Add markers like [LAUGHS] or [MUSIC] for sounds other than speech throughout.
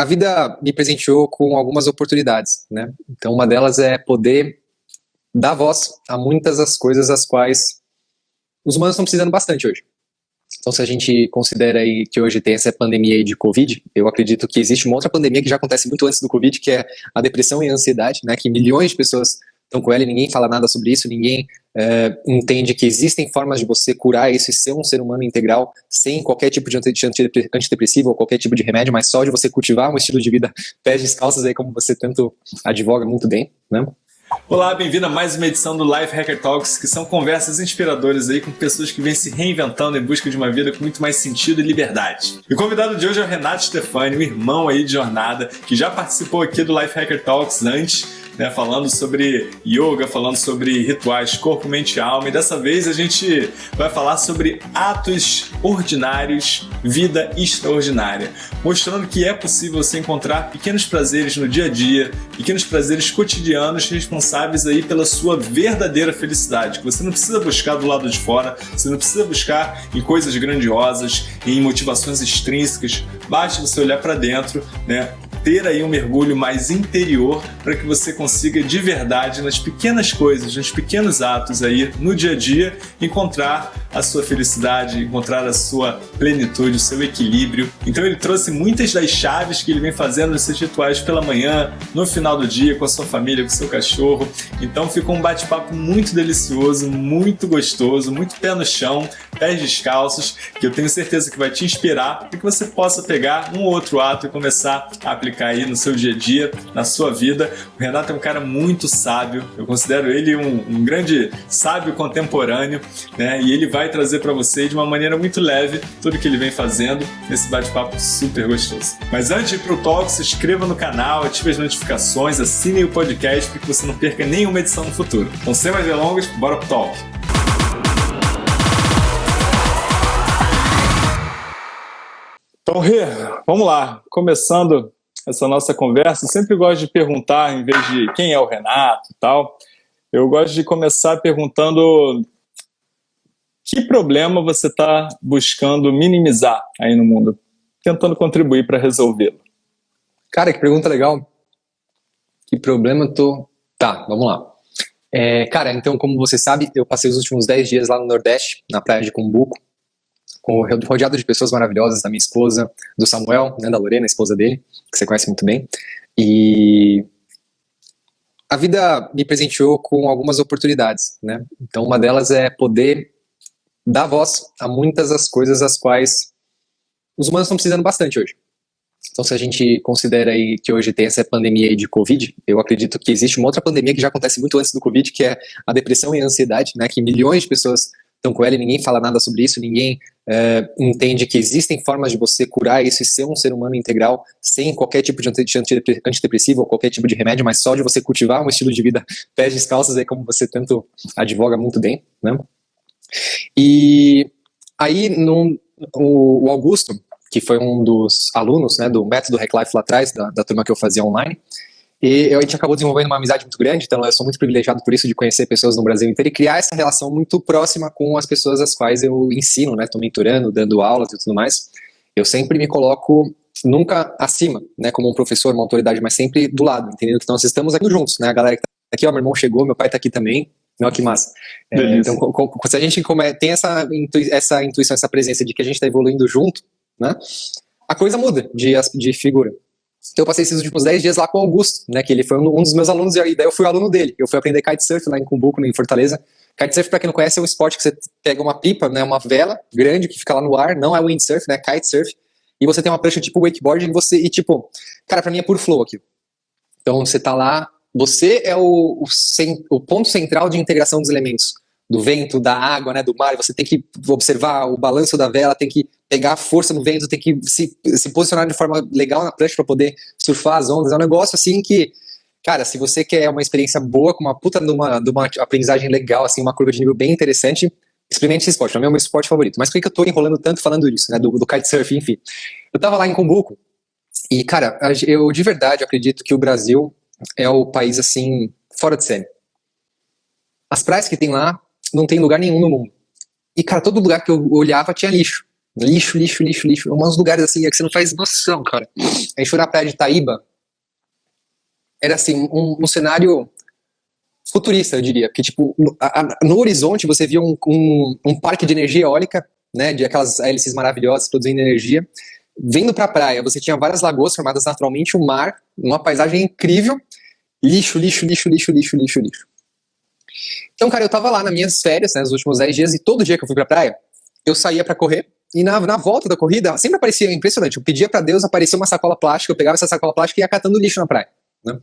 a vida me presenteou com algumas oportunidades, né? Então, uma delas é poder dar voz a muitas das coisas as quais os humanos estão precisando bastante hoje. Então, se a gente considera aí que hoje tem essa pandemia de Covid, eu acredito que existe uma outra pandemia que já acontece muito antes do Covid, que é a depressão e a ansiedade, né? Que milhões de pessoas estão com ela e ninguém fala nada sobre isso, ninguém é, entende que existem formas de você curar isso e ser um ser humano integral sem qualquer tipo de antidepressivo ou qualquer tipo de remédio, mas só de você cultivar um estilo de vida [LAUGHS] pés descalços aí, como você tanto advoga muito bem, né? Olá, bem-vindo a mais uma edição do Life Hacker Talks, que são conversas inspiradoras aí com pessoas que vêm se reinventando em busca de uma vida com muito mais sentido e liberdade. E o convidado de hoje é o Renato Stefani, um irmão aí de jornada, que já participou aqui do Life Hacker Talks antes né, falando sobre yoga, falando sobre rituais, corpo, mente e alma. E dessa vez a gente vai falar sobre atos ordinários, vida extraordinária, mostrando que é possível você encontrar pequenos prazeres no dia a dia, pequenos prazeres cotidianos responsáveis aí pela sua verdadeira felicidade, que você não precisa buscar do lado de fora, você não precisa buscar em coisas grandiosas, em motivações extrínsecas, basta você olhar para dentro, né, ter aí um mergulho mais interior para que você consiga de verdade nas pequenas coisas, nos pequenos atos aí no dia a dia encontrar a sua felicidade, encontrar a sua plenitude, o seu equilíbrio. Então ele trouxe muitas das chaves que ele vem fazendo nesses rituais pela manhã, no final do dia, com a sua família, com o seu cachorro. Então ficou um bate-papo muito delicioso, muito gostoso, muito pé no chão, pés descalços, que eu tenho certeza que vai te inspirar para que você possa pegar um ou outro ato e começar a aplicar aí no seu dia a dia, na sua vida. O Renato é um cara muito sábio, eu considero ele um, um grande sábio contemporâneo, né? E ele vai vai trazer para você de uma maneira muito leve tudo que ele vem fazendo nesse bate-papo super gostoso. Mas antes de ir pro talk, se inscreva no canal, ative as notificações, assine o podcast para que você não perca nenhuma edição no futuro. Então, sem mais delongas, bora pro talk! Então, Rê, vamos lá. Começando essa nossa conversa, eu sempre gosto de perguntar, em vez de quem é o Renato e tal, eu gosto de começar perguntando que problema você está buscando minimizar aí no mundo? Tentando contribuir para resolvê-lo. Cara, que pergunta legal. Que problema eu tô... Tá, vamos lá. É, cara, então, como você sabe, eu passei os últimos 10 dias lá no Nordeste, na praia de Cumbuco, rodeado de pessoas maravilhosas, da minha esposa, do Samuel, né, da Lorena, esposa dele, que você conhece muito bem. E a vida me presenteou com algumas oportunidades, né? Então, uma delas é poder dá voz a muitas das coisas as quais os humanos estão precisando bastante hoje. Então, se a gente considera aí que hoje tem essa pandemia de Covid, eu acredito que existe uma outra pandemia que já acontece muito antes do Covid, que é a depressão e a ansiedade, né, que milhões de pessoas estão com ela e ninguém fala nada sobre isso, ninguém é, entende que existem formas de você curar isso e ser um ser humano integral sem qualquer tipo de antidepressivo ou qualquer tipo de remédio, mas só de você cultivar um estilo de vida pés descalços, aí como você tanto advoga muito bem, né? E aí num, o, o, Augusto, que foi um dos alunos né, do método Hack Life lá atrás, da, da turma que eu fazia online, e a gente acabou desenvolvendo uma amizade muito grande, então eu sou muito privilegiado por isso, de conhecer pessoas no Brasil inteiro e criar essa relação muito próxima com as pessoas às quais eu ensino, né, estou mentorando, dando aulas e tudo mais. Eu sempre me coloco nunca acima, né, como um professor, uma autoridade, mas sempre do lado, entendeu? Então nós estamos aqui juntos, né, a galera que tá aqui, ó, meu irmão chegou, meu pai está aqui também, Olha que massa. É, então, se a gente tem essa, intui, essa intuição, essa presença de que a gente está evoluindo junto, né, a coisa muda de, de figura. Então eu passei esses últimos 10 dias lá com o Augusto, né, que ele foi um, dos meus alunos, e daí eu fui aluno dele. Eu fui aprender kitesurf lá em Cumbuco, em Fortaleza. Kitesurf, para quem não conhece, é um esporte que você pega uma pipa, né, uma vela grande que fica lá no ar, não é windsurf, né, kitesurf, e você tem uma prancha tipo wakeboard e você, e tipo, cara, para mim é puro flow aqui. Então você tá lá você é o, o, o, ponto central de integração dos elementos, do vento, da água, né, do mar, você tem que observar o balanço da vela, tem que pegar força no vento, tem que se, se posicionar de forma legal na prancha para poder surfar as ondas, é um negócio assim que, cara, se você quer uma experiência boa, com uma puta de uma, de uma aprendizagem legal, assim, uma curva de nível bem interessante, experimente esse esporte, não é o meu esporte favorito. Mas por que eu tô enrolando tanto falando disso, né, do, do kitesurf, enfim. Eu tava lá em Cumbuco, e, cara, eu de verdade acredito que o Brasil é o país, assim, fora de série. As praias que tem lá não tem lugar nenhum no mundo. E, cara, todo lugar que eu olhava tinha lixo. Lixo, lixo, lixo, lixo. Uns lugares assim é que você não faz noção, cara. A gente foi na praia de Itaíba. Era assim, um, um cenário futurista, eu diria. Que, tipo, no, a, no horizonte você via um, um, um, parque de energia eólica, né? De aquelas hélices maravilhosas produzindo energia. Vendo pra praia, você tinha várias lagoas formadas naturalmente, um mar, uma paisagem incrível. Lixo, lixo, lixo, lixo, lixo, lixo, lixo. Então, cara, eu tava lá nas minhas férias, né, nos últimos 10 dias, e todo dia que eu fui pra praia, eu saía para correr, e na, na volta da corrida, sempre aparecia, impressionante, eu pedia para Deus, aparecia uma sacola plástica, eu pegava essa sacola plástica e ia catando lixo na praia. Né?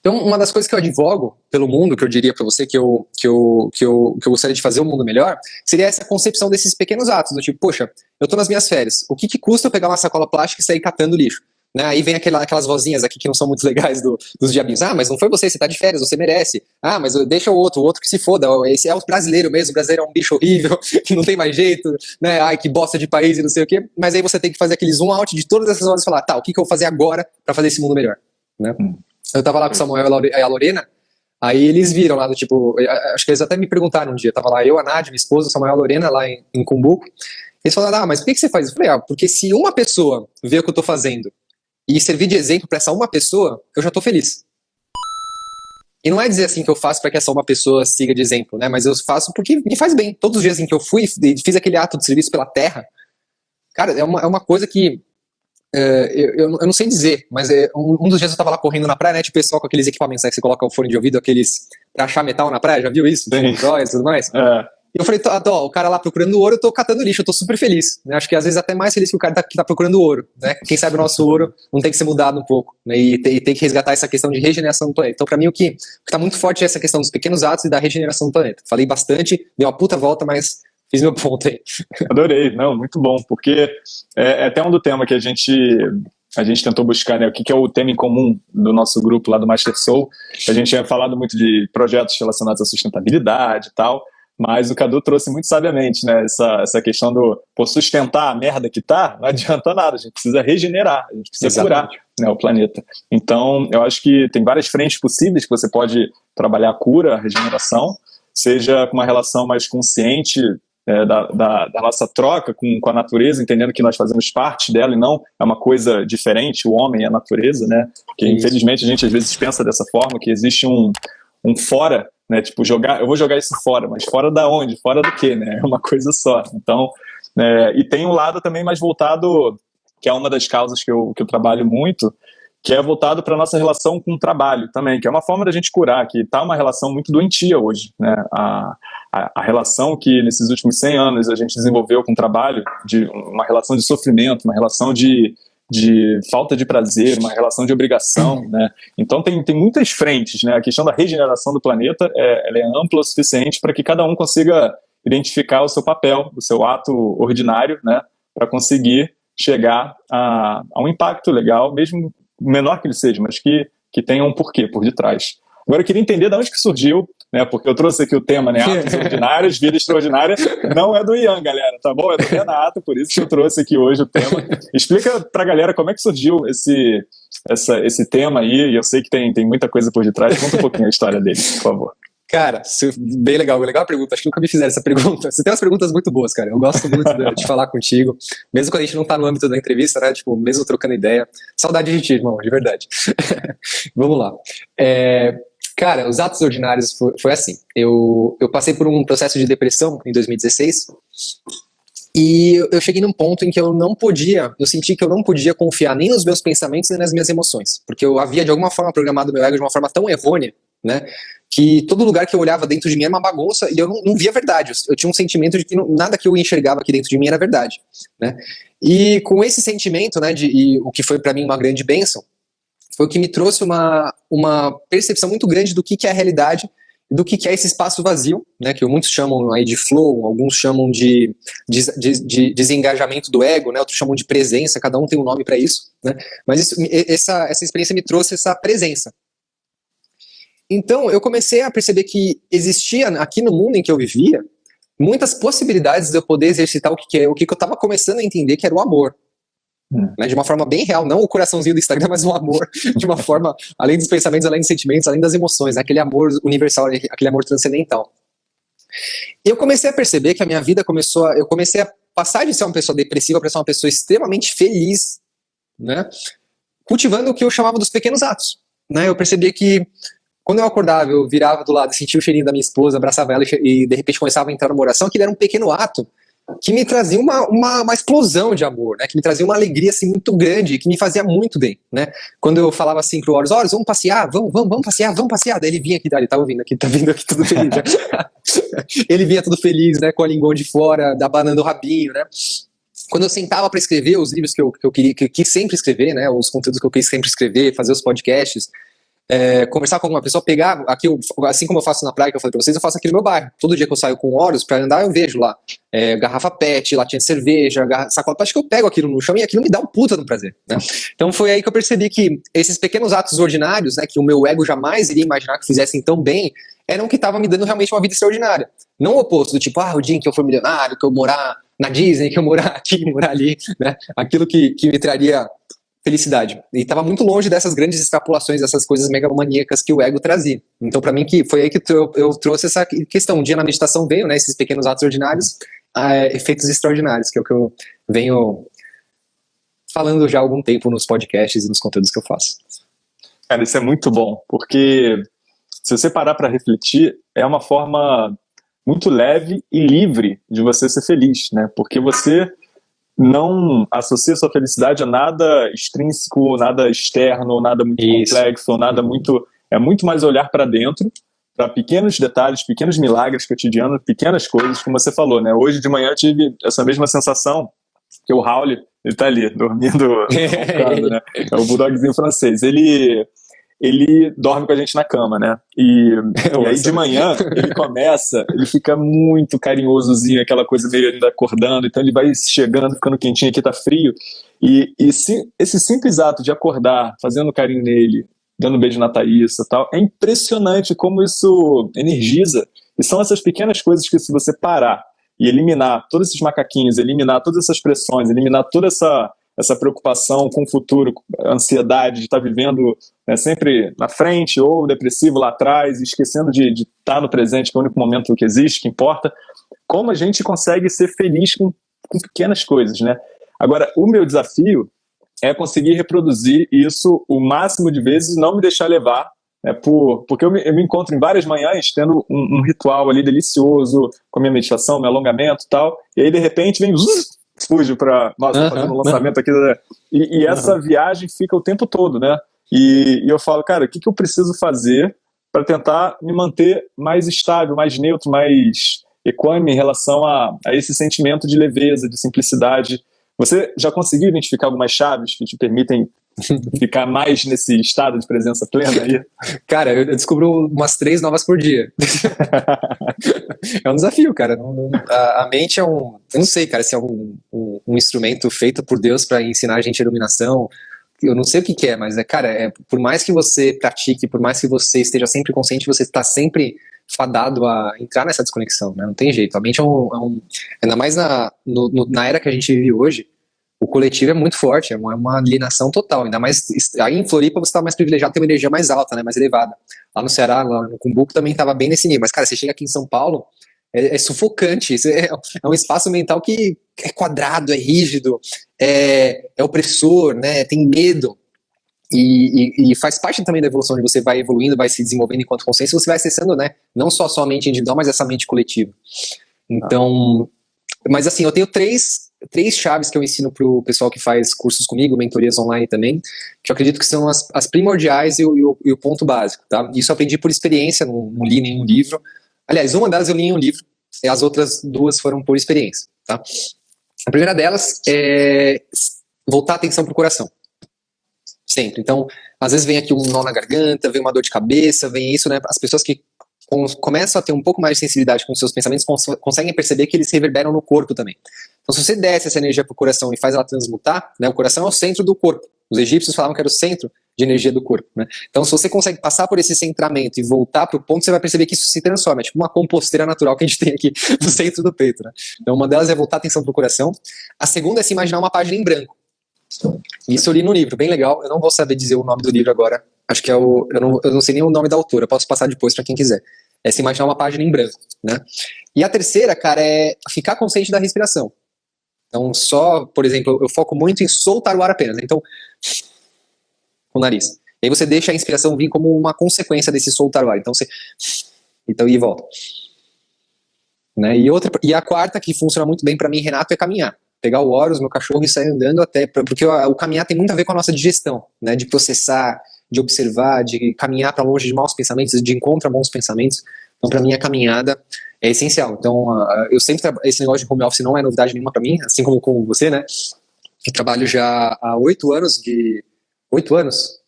Então, uma das coisas que eu advogo pelo mundo, que eu diria para você que eu, que, eu, que, eu, que eu gostaria de fazer um mundo melhor, seria essa concepção desses pequenos atos, do tipo, poxa, eu tô nas minhas férias, o que, que custa eu pegar uma sacola plástica e sair catando lixo? Né? Aí vem aquela, aquelas vozinhas aqui que não são muito legais do, dos diabinhos. Ah, mas não foi você, você tá de férias, você merece. Ah, mas deixa o outro, o outro que se foda. Esse é o brasileiro mesmo, o brasileiro é um bicho horrível, [LAUGHS] que não tem mais jeito, né? Ai, que bosta de país e não sei o quê. Mas aí você tem que fazer aquele zoom out de todas essas horas e falar, tá, o que, que eu vou fazer agora para fazer esse mundo melhor? Né? Hum. Eu tava lá com o Samuel e a Lorena, aí eles viram lá do tipo, acho que eles até me perguntaram um dia, tava lá eu, a Nádia, minha esposa, o Samuel e a Lorena lá em, em Cumbuco. Eles falaram, ah, mas por que, que você faz? Eu falei, ah, porque se uma pessoa vê o que eu tô fazendo e servir de exemplo para essa uma pessoa, eu já estou feliz. E não é dizer assim que eu faço para que essa uma pessoa siga de exemplo, né? Mas eu faço porque me faz bem. Todos os dias em que eu fui e fiz aquele ato de serviço pela terra, cara, é uma, é uma coisa que é, eu, eu, não sei dizer, mas é, um, um, dos dias eu tava lá correndo na praia, né? Tipo, pessoal com aqueles equipamentos né, que você coloca o fone de ouvido, aqueles pra achar metal na praia, já viu isso? Joias e tudo mais. É. E eu falei, tô, o cara lá procurando ouro, eu tô catando lixo, eu tô super feliz. Né? Acho que às vezes até mais feliz que o cara tá, que tá procurando ouro. Né? Quem sabe o nosso ouro não tem que ser mudado um pouco. Né? E, tem, e tem que resgatar essa questão de regeneração do planeta. Então, para mim, o que, o que tá muito forte é essa questão dos pequenos atos e da regeneração do planeta. Falei bastante, deu uma puta volta, mas fiz meu ponto aí. [LAUGHS] Adorei, não, muito bom, porque é, é até um do tema que a gente a gente tentou buscar né, o que, que, é o tema em comum do nosso grupo lá do Master Soul. A gente tinha falado muito de projetos relacionados à sustentabilidade e tal, mas o Cadu trouxe muito sabiamente, né? Essa, essa questão do por sustentar a merda que tá, não [LAUGHS] adianta nada, a gente precisa regenerar, a gente precisa Exatamente. curar né, o planeta. Então, eu acho que tem várias frentes possíveis que você pode trabalhar a cura, a regeneração, seja com uma relação mais consciente é, da, da, da, nossa troca com, com a natureza, entendendo que nós fazemos parte dela e não é uma coisa diferente, o homem e a natureza, né? Porque, Isso. infelizmente, a gente às vezes pensa dessa forma, que existe um, um fora né? Tipo, jogar, eu vou jogar isso fora, mas fora da onde? Fora do quê, né? [LAUGHS] É uma coisa só. Então, é, e tem um lado também mais voltado, que é uma das causas que eu, que eu trabalho muito, que é voltado para a nossa relação com o trabalho também, que é uma forma da gente curar, que está uma relação muito doentia hoje. Né? A, a, relação que nesses últimos 100 anos a gente desenvolveu com o trabalho, de uma relação de sofrimento, uma relação de de falta de prazer, uma relação de obrigação, né? Então tem, tem muitas frentes, né? A questão da regeneração do planeta é, ela é ampla o suficiente para que cada um consiga identificar o seu papel, o seu ato ordinário, né? Para conseguir chegar a, a um impacto legal, mesmo menor que ele seja, mas que, que tenha um porquê por detrás. Agora eu queria entender de onde que surgiu, né? Porque eu trouxe aqui o tema, né? Atos [LAUGHS] ordinários, vida extraordinária. Não é do Ian, galera, tá bom? É do Renato, por isso que eu trouxe aqui hoje o tema. Explica pra galera como é que surgiu esse, essa, esse tema aí. E eu sei que tem, tem muita coisa por detrás. Conta um pouquinho a história dele, por favor. Cara, bem legal, legal a pergunta. Acho que nunca me fizeram essa pergunta. Você tem umas perguntas muito boas, cara. Eu gosto muito de, de falar contigo. Mesmo quando a gente não tá no âmbito da entrevista, né? Tipo, mesmo trocando ideia. Saudade de ti, irmão, de verdade. [LAUGHS] Vamos lá. É, Cara, os atos ordinários foi, foi, assim. Eu, eu passei por um processo de depressão em 2016 e eu cheguei num ponto em que eu não podia, eu senti que eu não podia confiar nem nos meus pensamentos nem nas minhas emoções, porque eu havia de alguma forma programado meu ego de uma forma tão errônea, né, que todo lugar que eu olhava dentro de mim era uma bagunça e eu não, não via verdade. Eu, tinha um sentimento de que não, nada que eu enxergava aqui dentro de mim era verdade, né. E com esse sentimento, né, de, e o que foi para mim uma grande bênção, foi o que me trouxe uma, uma percepção muito grande do que, que é a realidade do que, que é esse espaço vazio, né, que muitos chamam aí de flow, alguns chamam de, de, de, de desengajamento do ego, né, outros chamam de presença, cada um tem um nome para isso, né, mas isso, essa, essa experiência me trouxe essa presença. Então eu comecei a perceber que existia aqui no mundo em que eu vivia muitas possibilidades de eu poder exercitar o que, que, é, o que, que eu estava começando a entender que era o amor, Hum. Né, de uma forma bem real, não o coraçãozinho do Instagram, [LAUGHS] mas o amor de uma forma, além dos pensamentos, além dos sentimentos, além das emoções, né, aquele amor universal, aquele amor transcendental. Eu comecei a perceber que a minha vida começou a, eu comecei a passar de ser uma pessoa depressiva para ser uma pessoa extremamente feliz, né? Cultivando o que eu chamava dos pequenos atos, né? Eu percebia que quando eu acordava, eu virava do lado, sentia o cheirinho da minha esposa, abraçava ela e, e de repente começava a entrar numa oração, que era um pequeno ato que me trazia uma, uma, uma, explosão de amor, né? Que me trazia uma alegria assim muito grande, que me fazia muito bem, né? Quando eu falava assim pro Horus, Horus, vamos passear, vamos, vamos, vamos passear, vamos passear. Daí ele vinha aqui, daí ele tá vindo aqui, tá vindo aqui tudo feliz. Né? [LAUGHS] ele vinha tudo feliz, né? Com a língua de fora, da banana do rabinho, né? Quando eu sentava para escrever os livros que eu, que eu queria, que eu quis sempre escrever, né? Os conteúdos que eu quis sempre escrever, fazer os podcasts, é, conversar com alguma pessoa, pegar aqui, assim como eu faço na praia, que eu falei pra vocês, eu faço aqui no meu bairro. Todo dia que eu saio com Horus para andar, eu vejo lá é, garrafa pet, latinha de cerveja, garrafa, sacola acho que eu pego aquilo no chão e aquilo me dá um puta no prazer. Né? Então foi aí que eu percebi que esses pequenos atos ordinários, né, que o meu ego jamais iria imaginar que fizessem tão bem, eram que estavam me dando realmente uma vida extraordinária. Não o oposto, do tipo, ah, o dia em que eu for milionário, que eu morar na Disney, que eu morar [LAUGHS] aqui, morar ali, né? Aquilo que, que me traria felicidade. E estava muito longe dessas grandes extrapolações, dessas coisas megalomaníacas que o ego trazia. Então, para mim, que foi aí que eu, eu, trouxe essa questão. Um dia na meditação veio, né, esses pequenos atos ordinários, uh, efeitos extraordinários, que é o que eu venho falando já há algum tempo nos podcasts e nos conteúdos que eu faço. Cara, isso é muito bom, porque se você parar para refletir, é uma forma muito leve e livre de você ser feliz, né? Porque você não associa sua felicidade a nada extrínseco, nada externo, nada muito Isso. complexo, nada muito. É muito mais olhar para dentro, para pequenos detalhes, pequenos milagres cotidianos, pequenas coisas, como você falou, né? Hoje de manhã eu tive essa mesma sensação que o Raul, ele tá ali, dormindo, [LAUGHS] roncando, né? É o bulldogzinho francês. Ele ele dorme com a gente na cama, né? E, [LAUGHS] e aí de manhã ele começa, ele fica muito carinhosozinho, aquela coisa meio ainda acordando, então ele vai chegando, ficando quentinho, aqui tá frio. E, e se, esse simples ato de acordar, fazendo carinho nele, dando um beijo na Thaís e tal, é impressionante como isso energiza. E são essas pequenas coisas que se você parar e eliminar todos esses macaquinhos, eliminar todas essas pressões, eliminar toda essa essa preocupação com o futuro, ansiedade de estar vivendo né, sempre na frente ou depressivo lá atrás, esquecendo de, estar no presente, que é o único momento que existe, que importa. Como a gente consegue ser feliz com, com pequenas coisas, né? Agora, o meu desafio é conseguir reproduzir isso o máximo de vezes e não me deixar levar é, por, porque eu me, eu me, encontro em várias manhãs tendo um, um, ritual ali delicioso, com a minha meditação, meu alongamento e tal, e aí de repente vem fujo para nossa, uhum, fazendo um lançamento aqui. Né? E, e essa viagem fica o tempo todo, né? E, e eu falo, cara, o que, que eu preciso fazer para tentar me manter mais estável, mais neutro, mais equânime em relação a, a esse sentimento de leveza, de simplicidade. Você já conseguiu identificar algumas chaves que te permitem [LAUGHS] ficar mais nesse estado de presença plena aí? Cara, eu descubro umas três novas por dia. [LAUGHS] é um desafio, cara. A, a, mente é um. Eu não sei, cara, se é um, um, um instrumento feito por Deus para ensinar a gente iluminação. Eu não sei o que, que é, mas é, cara, é, por mais que você pratique, por mais que você esteja sempre consciente, você está sempre fadado a entrar nessa desconexão, né? Não tem jeito. A mente é um. É um ainda mais na, no, no, na era que a gente vive hoje o coletivo é muito forte, é uma, é uma alienação total, ainda mais, aí em Floripa você está mais privilegiado, tem uma energia mais alta, né, mais elevada. Lá no Ceará, lá no Cumbuco também estava bem nesse nível, mas cara, você chega aqui em São Paulo, é, é sufocante, é, é, um espaço mental que é quadrado, é rígido, é, é opressor, né, tem medo, e, e, e, faz parte também da evolução, de você vai evoluindo, vai se desenvolvendo enquanto consciência, você vai acessando, né, não só a sua mente individual, mas essa mente coletiva. Então, mas assim, eu tenho três três chaves que eu ensino para o pessoal que faz cursos comigo, mentorias online também, que eu acredito que são as, as primordiais e o, e, o, e o, ponto básico, tá? Isso eu aprendi por experiência, não, não li nenhum livro. Aliás, uma delas eu li em um livro, e as outras duas foram por experiência, tá? A primeira delas é voltar a atenção para o coração. Sempre. Então, às vezes vem aqui um nó na garganta, vem uma dor de cabeça, vem isso, né? As pessoas que começam a ter um pouco mais de sensibilidade com seus pensamentos cons conseguem perceber que eles reverberam no corpo também. Então, se você desce essa energia para o coração e faz ela transmutar, né, o coração é o centro do corpo. Os egípcios falavam que era o centro de energia do corpo. Né? Então, se você consegue passar por esse centramento e voltar para o ponto, você vai perceber que isso se transforma. É tipo uma composteira natural que a gente tem aqui [LAUGHS] no centro do peito. Né? Então, uma delas é voltar a atenção para o coração. A segunda é se imaginar uma página em branco. Isso eu li no livro, bem legal. Eu não vou saber dizer o nome do livro agora. Acho que é o. Eu não, eu não sei nem o nome da autora, posso passar depois para quem quiser. É se imaginar uma página em branco. Né? E a terceira, cara, é ficar consciente da respiração. Então, só, por exemplo, eu foco muito em soltar o ar apenas. Então, com o nariz. E aí você deixa a inspiração vir como uma consequência desse soltar o ar. Então, você... Então, e volta. Né? E, outra, e a quarta, que funciona muito bem para mim, Renato, é caminhar. Pegar o Horus, meu cachorro, e sair andando até... Porque o, caminhar tem muito a ver com a nossa digestão, né? De processar, de observar, de caminhar para longe de maus pensamentos, de encontrar bons pensamentos. Então, para mim, a caminhada é essencial. Então, uh, eu sempre esse negócio de home office não é novidade nenhuma para mim, assim como com você, né? Eu trabalho já há oito anos de oito anos,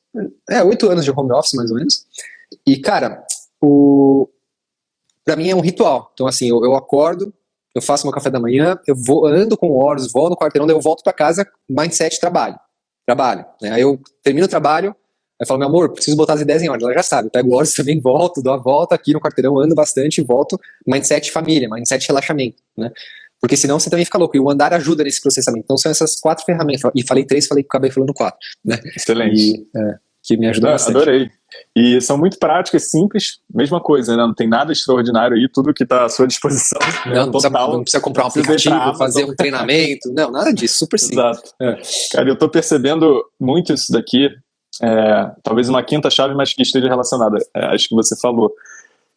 é oito anos de home office mais ou menos. E cara, o para mim é um ritual. Então assim, eu, eu, acordo, eu faço meu café da manhã, eu vou ando com horas, vou no quarteirão, daí eu volto para casa, mindset trabalho, trabalho. Né? Aí eu termino o trabalho, Aí fala, meu amor, preciso botar as ideias em ordem. Ela já sabe, pego horas [LAUGHS] também, volto, dou a volta aqui no quarteirão, ando bastante, volto. Mindset família, mindset relaxamento, né? Porque senão você também fica louco. E o andar ajuda nesse processamento. Então são essas quatro ferramentas. E falei três, falei que acabei falando quatro. Né? Excelente. E, é, que me ajudou bastante. Adorei. E são muito práticas, simples, mesma coisa, né? Não tem nada extraordinário aí, tudo que está à sua disposição. [LAUGHS] Não, né? não, precisa, não precisa comprar um aplicativo, fazer um treinamento, não, nada disso, super simples. Exato. É. Cara, eu estou percebendo muito isso daqui, é, talvez uma quinta chave, mas que esteja relacionada, é, acho que você falou,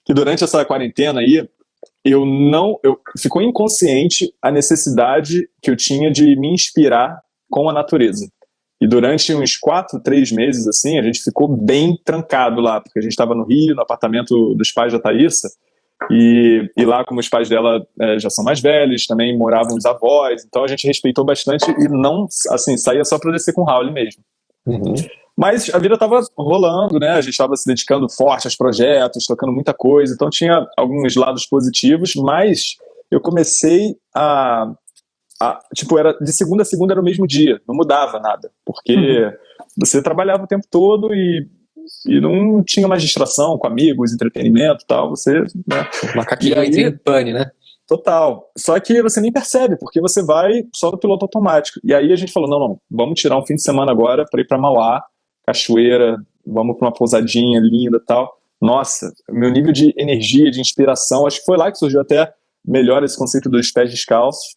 que durante essa quarentena aí, eu não, eu ficou inconsciente a necessidade que eu tinha de me inspirar com a natureza. E durante uns quatro, três meses, assim, a gente ficou bem trancado lá, porque a gente estava no Rio, no apartamento dos pais da Thaísa, e, e lá, como os pais dela é, já são mais velhos, também moravam os avós, então a gente respeitou bastante e não, assim, saía só para descer com o Raul mesmo. Uhum. Mas a vida estava rolando, né? A gente estava se dedicando forte aos projetos, tocando muita coisa, então tinha alguns lados positivos, mas eu comecei a, a tipo, era de segunda a segunda era o mesmo dia, não mudava nada, porque uhum. você trabalhava o tempo todo e e não tinha mais distração com amigos, entretenimento e tal, você... Né? Macaquinho aí, pane, né? Total. Só que você nem percebe, porque você vai só no piloto automático. E aí a gente falou, não, não, vamos tirar um fim de semana agora para ir para Mauá, cachoeira, vamos para uma pousadinha linda tal. Nossa, meu nível de energia, de inspiração, acho que foi lá que surgiu até melhor esse conceito dos pés descalços.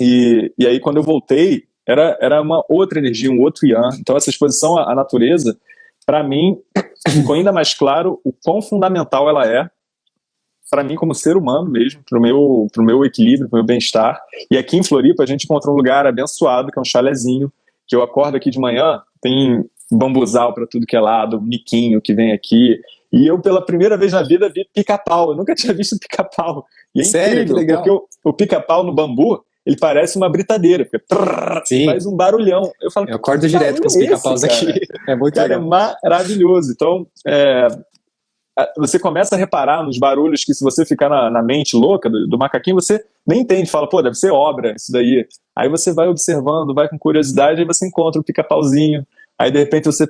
E, e aí, quando eu voltei, era, era uma outra energia, um outro yan. Então, essa exposição à, à natureza, para mim, [COUGHS] ficou ainda mais claro o quão fundamental ela é para mim como ser humano mesmo, para o meu, pro meu equilíbrio, para o meu bem-estar. E aqui em Floripa a gente encontra um lugar abençoado, que é um chalezinho, que eu acordo aqui de manhã, tem bambuzal para tudo que é lado, miquinho que vem aqui. E eu, pela primeira vez na vida, vi pica-pau. Eu nunca [LAUGHS] tinha visto pica-pau. E é Sério? incrível, legal. porque o, o pica-pau no bambu, ele parece uma britadeira, fica faz um barulhão. Eu falo, eu acordo direto com os pica-paus aqui. É muito cara, é legal. é maravilhoso. Então, é, você começa a reparar nos barulhos que se você ficar na, na mente louca do, do, macaquinho, você nem entende, fala, pô, deve ser obra isso daí. Aí você vai observando, vai com curiosidade, aí você encontra o pica-pauzinho, Aí, de repente, você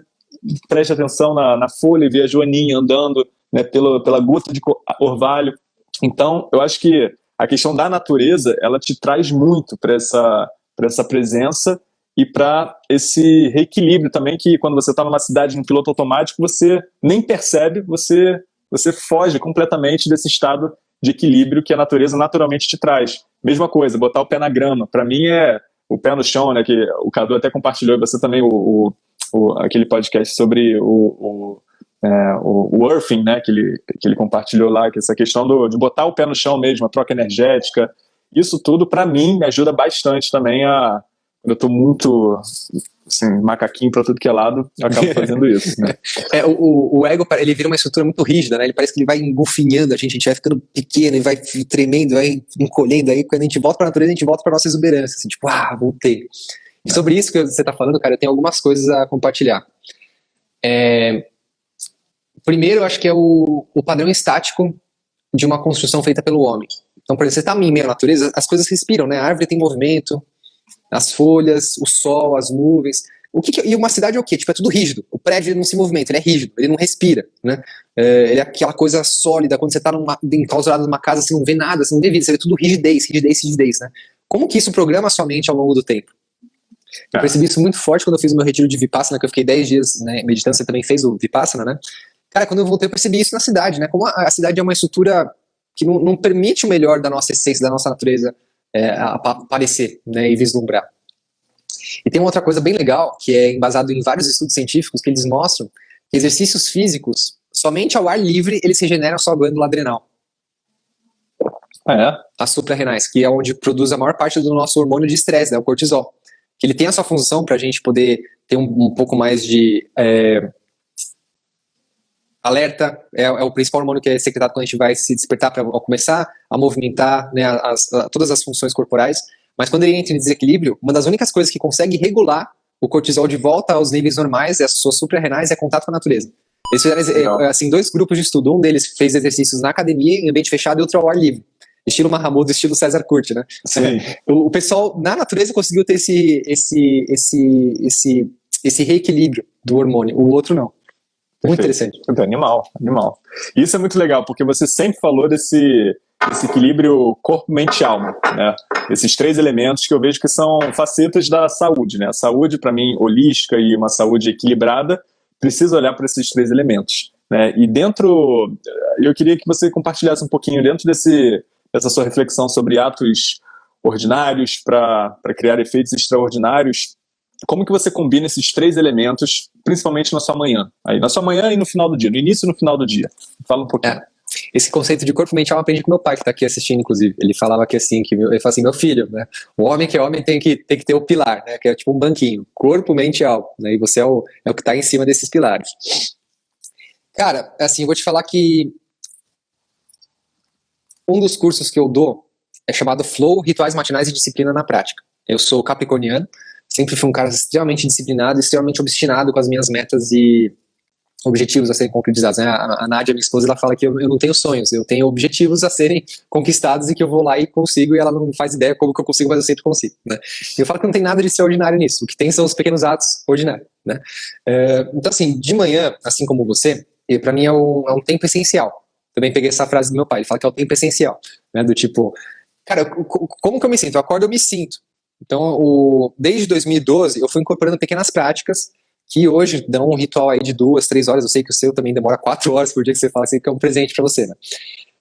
presta atenção na, na folha e vê a joaninha andando né, pela, pela guta de orvalho. Então, eu acho que a questão da natureza, ela te traz muito para essa, essa presença e para esse reequilíbrio também que quando você está numa cidade no piloto automático, você nem percebe, você, você foge completamente desse estado de equilíbrio que a natureza naturalmente te traz. Mesma coisa, botar o pé na grama. Para mim é o pé no chão, né? Que o Cadu até compartilhou, você também, o, o, o, aquele podcast sobre o, o, é, o, o né, que ele, que ele compartilhou lá, que essa questão do, de botar o pé no chão mesmo, a troca energética, isso tudo, para mim, me ajuda bastante também a. Eu estou muito assim, macaquinho para tudo que é lado, eu acabo fazendo isso, né? [LAUGHS] É, o, o ego, ele vira uma estrutura muito rígida, né? Ele parece que ele vai engufinhando a gente, a gente vai ficando pequeno e vai tremendo, vai encolhendo, aí quando a gente volta para a natureza, a gente volta para nossa exuberância, assim, tipo, ah, voltei. E sobre isso que você está falando, cara, eu tenho algumas coisas a compartilhar. É, primeiro, eu acho que é o, o padrão estático de uma construção feita pelo homem. Então, por exemplo, você está em meio à natureza, as coisas respiram, né? A árvore tem movimento, as folhas, o sol, as nuvens. O que, que e uma cidade é o quê? Tipo, é tudo rígido. O prédio não se movimenta, ele é rígido, ele não respira, né? É, ele é aquela coisa sólida, quando você está enclausurado numa casa, você não vê nada, você não vê vida, você vê tudo rigidez, rigidez, rigidez, né? Como que isso programa a sua mente ao longo do tempo? Eu percebi isso muito forte quando eu fiz o meu retiro de Vipassana, que eu fiquei 10 dias né, meditando, você também fez o Vipassana, né? Cara, quando eu voltei eu percebi isso na cidade, né? Como a, a cidade é uma estrutura que não, não, permite o melhor da nossa essência, da nossa natureza é, aparecer né, e vislumbrar. E tem uma outra coisa bem legal, que é embasado em vários estudos científicos, que eles mostram que exercícios físicos, somente ao ar livre, eles regeneram a sua glândula adrenal. Ah, é? As suprarrenais, que é onde produz a maior parte do nosso hormônio de estresse, né, o cortisol. Ele tem a sua função para a gente poder ter um, um pouco mais de é, alerta, é, é, o principal hormônio que é secretado quando a gente vai se despertar para começar a movimentar né, as, a, todas as funções corporais. Mas quando ele entra em desequilíbrio, uma das únicas coisas que consegue regular o cortisol de volta aos níveis normais, as suas suprarrenais, é contato com a natureza. Eles fizeram assim, dois grupos de estudo. Um deles fez exercícios na academia, em ambiente fechado, e outro ao ar livre. Estilo Mahamud, estilo César Curti, né? [LAUGHS] O, o pessoal na natureza conseguiu ter esse, esse, esse, esse, esse reequilíbrio do hormônio, o outro não. Muito interessante. Animal, animal. Isso é muito legal, porque você sempre falou desse, desse equilíbrio corpo, mente e alma, né? Esses três elementos que eu vejo que são facetas da saúde, né? A saúde, para mim, holística e uma saúde equilibrada, precisa olhar para esses três elementos. Né? E dentro, eu queria que você compartilhasse um pouquinho dentro desse, dessa sua reflexão sobre atos ordinários para criar efeitos extraordinários, como que você combina esses três elementos, principalmente na sua manhã? Aí, na sua manhã e no final do dia, no início e no final do dia. Fala um pouquinho. É. Esse conceito de corpo mental eu aprendi com meu pai, que está aqui assistindo, inclusive. Ele falava que assim, que ele fala assim, meu filho, né? O homem que é homem tem que, tem que ter o pilar, né? Que é tipo um banquinho. Corpo, mente e alma. Né? E você é o, é o que está em cima desses pilares. Cara, assim, eu vou te falar que um dos cursos que eu dou é chamado Flow, Rituais Matinais e Disciplina na Prática. Eu sou capricorniano, sempre fui um cara extremamente disciplinado, extremamente obstinado com as minhas metas e objetivos a serem concretizados. Né? A, Nádia, minha esposa, ela fala que eu, não tenho sonhos, eu tenho objetivos a serem conquistados e que eu vou lá e consigo e ela não faz ideia como que eu consigo, mas eu sempre consigo. Né? E eu falo que não tem nada de extraordinário nisso, o que tem são os pequenos atos ordinários. Né? É, então, assim, de manhã, assim como você, para mim é um, é um tempo essencial. Também peguei essa frase do meu pai, ele fala que é o tempo essencial, né? do tipo, cara, como que eu me sinto? Eu acordo, eu me sinto. Então, o, desde 2012, eu fui incorporando pequenas práticas que hoje dão um ritual aí de duas, três horas. Eu sei que o seu também demora quatro horas por dia que você fala assim, que é um presente para você, né?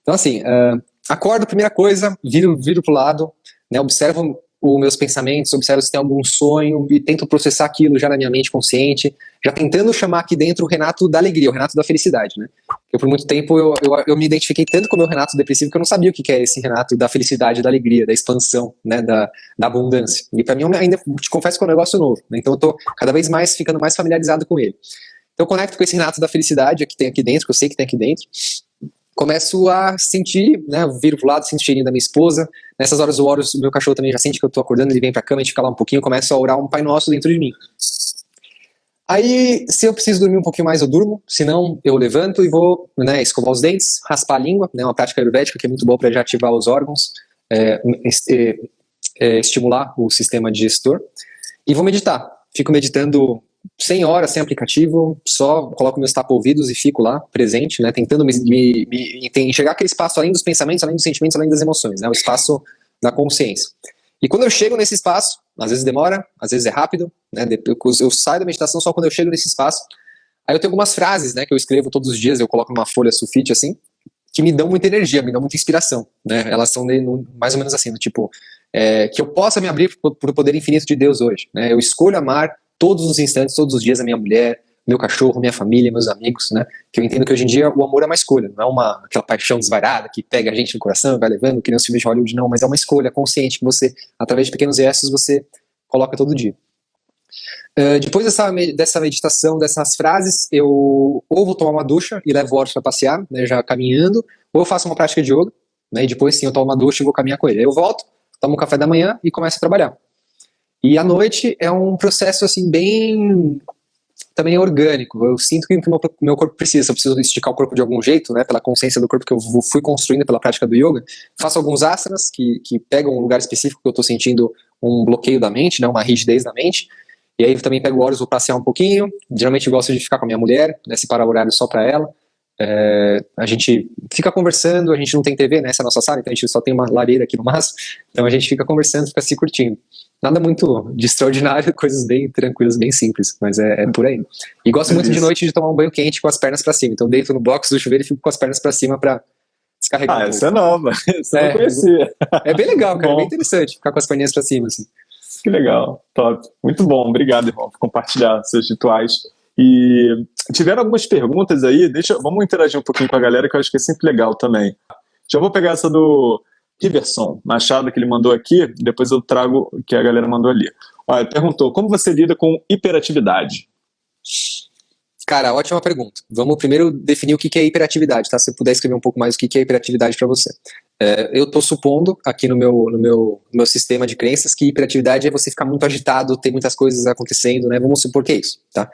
Então, assim, uh, acordo, primeira coisa, viro, viro pro lado, né, observo os meus pensamentos, observo se tem algum sonho e tento processar aquilo já na minha mente consciente, já tentando chamar aqui dentro o Renato da alegria, o Renato da felicidade, né? Eu, por muito tempo, eu, eu, eu me identifiquei tanto com o meu Renato depressivo que eu não sabia o que é esse Renato da felicidade, da alegria, da expansão, né, da, da abundância. E para mim, ainda te confesso que é um negócio novo, né? Então eu tô cada vez mais ficando mais familiarizado com ele. Então eu conecto com esse Renato da felicidade que tem aqui dentro, que eu sei que tem aqui dentro, começo a sentir, né, viro pro lado, sinto o cheirinho da minha esposa, nessas horas eu oro, o meu cachorro também já sente que eu tô acordando, ele vem pra cama, a gente fica lá um pouquinho, começo a orar um Pai Nosso dentro de mim. Aí, se eu preciso dormir um pouquinho mais, eu durmo, se não, eu levanto e vou né, escovar os dentes, raspar a língua, né, uma prática ayurvédica que é muito boa para já ativar os órgãos, é, é, é, estimular o sistema digestor, e vou meditar. Fico meditando 100 horas sem aplicativo, só coloco meus tapa-ouvidos e fico lá, presente, né, tentando me, me, me, enxergar aquele espaço além dos pensamentos, além dos sentimentos, além das emoções, né, o espaço da consciência. E quando eu chego nesse espaço, às vezes demora, às vezes é rápido, né, eu saio da meditação só quando eu chego nesse espaço, aí eu tenho algumas frases, né, que eu escrevo todos os dias, eu coloco numa folha sulfite assim, que me dão muita energia, me dão muita inspiração, né, elas são mais ou menos assim, tipo, é, que eu possa me abrir para o poder infinito de Deus hoje, né, eu escolho amar todos os instantes, todos os dias a minha mulher, meu cachorro, minha família, meus amigos, né? Que eu entendo que hoje em dia o amor é uma escolha, não é uma aquela paixão desvairada que pega a gente no coração e vai levando, que nem os filmes de Hollywood, não, mas é uma escolha consciente que você, através de pequenos gestos, você coloca todo dia. Uh, depois dessa, dessa meditação, dessas frases, eu ou vou tomar uma ducha e levo o Horus para passear, né, já caminhando, ou eu faço uma prática de yoga, né, e depois sim eu tomo uma ducha e vou caminhar com ele. Aí eu volto, tomo um café da manhã e começo a trabalhar. E à noite é um processo assim bem também orgânico. Eu sinto que o meu, meu corpo precisa. Eu preciso esticar o corpo de algum jeito, né? Pela consciência do corpo que eu fui construindo pela prática do yoga. Faço alguns asanas que, que pegam um lugar específico que eu estou sentindo um bloqueio da mente, né? Uma rigidez da mente. E aí também pego horas, vou passear um pouquinho. Geralmente gosto de ficar com a minha mulher, né? Separar horário só para ela. É, a gente fica conversando, a gente não tem TV nessa nossa sala, então a gente só tem uma lareira aqui no máximo. Então a gente fica conversando, fica se curtindo. Nada muito de extraordinário, [LAUGHS] coisas bem tranquilas, bem simples, mas é, é por aí. E gosto muito de noite de tomar um banho quente com as pernas para cima. Então deito no box do chuveiro e fico com as pernas para cima para descarregar. Ah, um essa é nova. [LAUGHS] Essa é, não conhecia. É bem legal, cara. É bem interessante ficar com as perninhas pra cima, assim. Que legal, top. Muito bom, obrigado, irmão, por compartilhar seus rituais. E tiveram algumas perguntas aí, deixa, vamos interagir um pouquinho com a galera, que eu acho que é sempre legal também. Já vou pegar essa do Riverson Machado, que ele mandou aqui, depois eu trago o que a galera mandou ali. Olha, perguntou, como você lida com hiperatividade? Cara, ótima pergunta. Vamos primeiro definir o que é hiperatividade, tá? Se você puder escrever um pouco mais o que é hiperatividade para você. É, eu estou supondo aqui no meu, no, meu, no meu sistema de crenças que hiperatividade é você ficar muito agitado, ter muitas coisas acontecendo, né? Vamos supor que é isso, tá?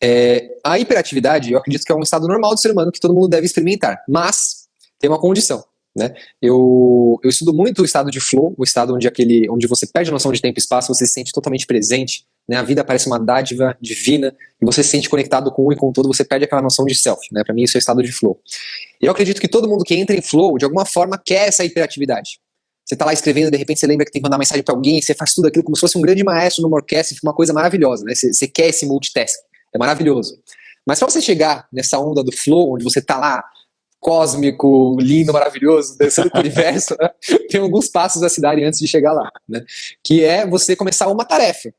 É, a hiperatividade, eu acredito que é um estado normal do ser humano que todo mundo deve experimentar, mas tem uma condição. Né? Eu, eu estudo muito o estado de flow, o estado onde, aquele, onde você perde a noção de tempo e espaço, você se sente totalmente presente, né? a vida parece uma dádiva divina, e você se sente conectado com o e com todo, você perde aquela noção de self. Né? Para mim, isso é o estado de flow. Eu acredito que todo mundo que entra em flow, de alguma forma, quer essa hiperatividade. Você está lá escrevendo, de repente você lembra que tem que mandar mensagem para alguém, você faz tudo aquilo como se fosse um grande maestro numa orquestra, uma coisa maravilhosa, né? Você, você quer esse multitasking, é maravilhoso. Mas para você chegar nessa onda do flow, onde você está lá cósmico, lindo, maravilhoso, descendo para o [LAUGHS] universo, né? tem alguns passos a se dar antes de chegar lá, né? que é você começar uma tarefa.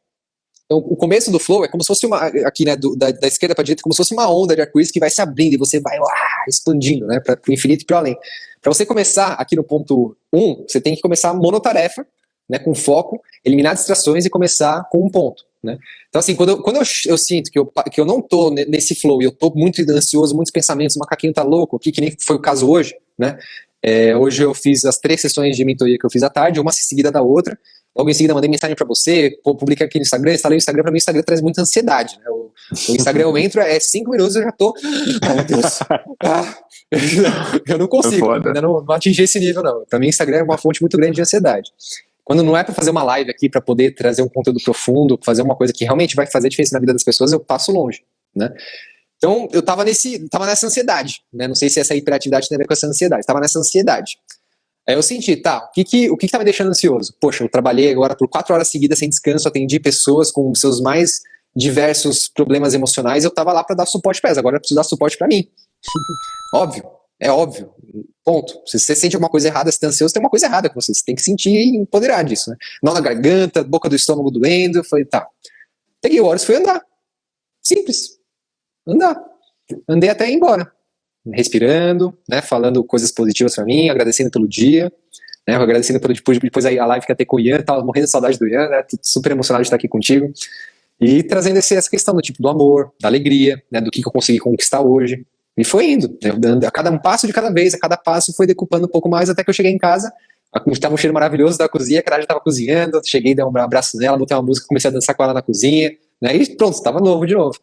Então, o começo do flow é como se fosse uma, aqui, né, do, da, da, esquerda para direita, como se fosse uma onda de arco-íris que vai se abrindo e você vai uah, expandindo, né, para o infinito e para além. Para você começar aqui no ponto 1, um, você tem que começar monotarefa, né, com foco, eliminar distrações e começar com um ponto. Né? Então, assim, quando, eu, quando eu, eu, sinto que eu, que eu não tô nesse flow e eu tô muito ansioso, muitos pensamentos, o macaquinho tá louco, que, que nem foi o caso hoje, né? É, hoje eu fiz as três sessões de mentoria que eu fiz à tarde, uma seguida da outra. Logo em seguida mandei mensagem para você, publica aqui no Instagram, instalei o Instagram, para mim o Instagram traz muita ansiedade. Né? O, o, Instagram eu entro, é cinco minutos eu já tô. Ai, meu Deus. [LAUGHS] Ah, eu não consigo, é ainda não, não atingi esse nível, não. Para mim, o Instagram é uma fonte muito grande de ansiedade. Quando não é para fazer uma live aqui para poder trazer um conteúdo profundo, fazer uma coisa que realmente vai fazer diferença na vida das pessoas, eu passo longe, né? Então, eu tava, nesse, tava nessa ansiedade, né? Não sei se essa hiperatividade tem a ver com essa ansiedade, tava nessa ansiedade. Aí eu senti, tá, o que que, o que que tá me deixando ansioso? Poxa, eu trabalhei agora por quatro horas seguidas sem descanso, atendi pessoas com seus mais diversos problemas emocionais, eu tava lá para dar suporte para elas, agora eu preciso dar suporte para mim. [LAUGHS] Óbvio, é óbvio. Ponto. Se você sente alguma coisa errada, se está ansioso, tem uma coisa errada com você. Você tem que sentir e empoderar disso. Né? Nó na garganta, boca do estômago doendo. Falei, tá. Peguei o Horus e fui andar. Simples. Andar. Andei até ir embora. Respirando, né, falando coisas positivas para mim, agradecendo pelo dia, né, agradecendo pelo depois, depois aí a live que ia com o Ian, tava morrendo de saudade do Ian, né, super emocionado de estar aqui contigo. E trazendo esse, essa questão do tipo do amor, da alegria, né, do que, que eu consegui conquistar hoje, e foi indo, né? a cada um passo de cada vez, a cada passo foi decupando um pouco mais, até que eu cheguei em casa, estava um cheiro maravilhoso da cozinha, a já estava cozinhando, cheguei, dei um abraço nela, botei uma música, comecei a dançar com ela na cozinha, né? e pronto, estava novo de novo.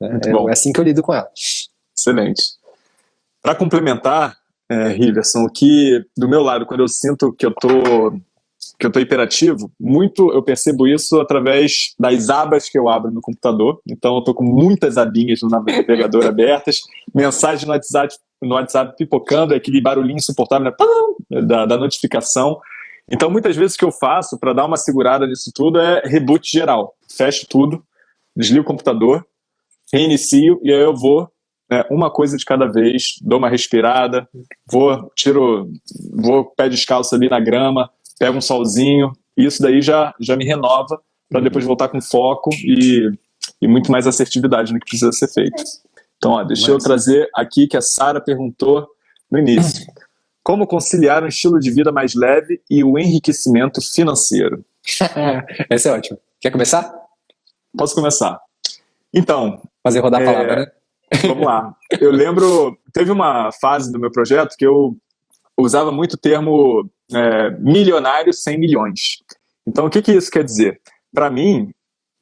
Né? É, é, assim que eu lido com ela. Excelente. Para complementar, é, Riverson, o que do meu lado, quando eu sinto que eu tô que eu estou hiperativo, muito eu percebo isso através das abas que eu abro no computador. Então eu estou com muitas abinhas no navegador [LAUGHS] abertas, mensagem no WhatsApp, no WhatsApp pipocando, aquele barulhinho insuportável né? da, da notificação. Então muitas vezes o que eu faço para dar uma segurada nisso tudo é reboot geral. Fecho tudo, desligo o computador, reinicio e aí eu vou né, uma coisa de cada vez, dou uma respirada, vou, tiro, vou pé descalço ali na grama, pego um solzinho, e isso daí já, já me renova para depois voltar com foco e, e muito mais assertividade no que precisa ser feito. Então, ó, deixa eu trazer aqui que a Sara perguntou no início. Como conciliar um estilo de vida mais leve e o enriquecimento financeiro? [LAUGHS] Essa é ótima. Quer começar? Posso começar. Então... Fazer rodar a é... palavra, né? Vamos lá. Eu lembro, teve uma fase do meu projeto que eu usava muito o termo é, milionário sem milhões. Então, o que, que isso quer dizer? Para mim,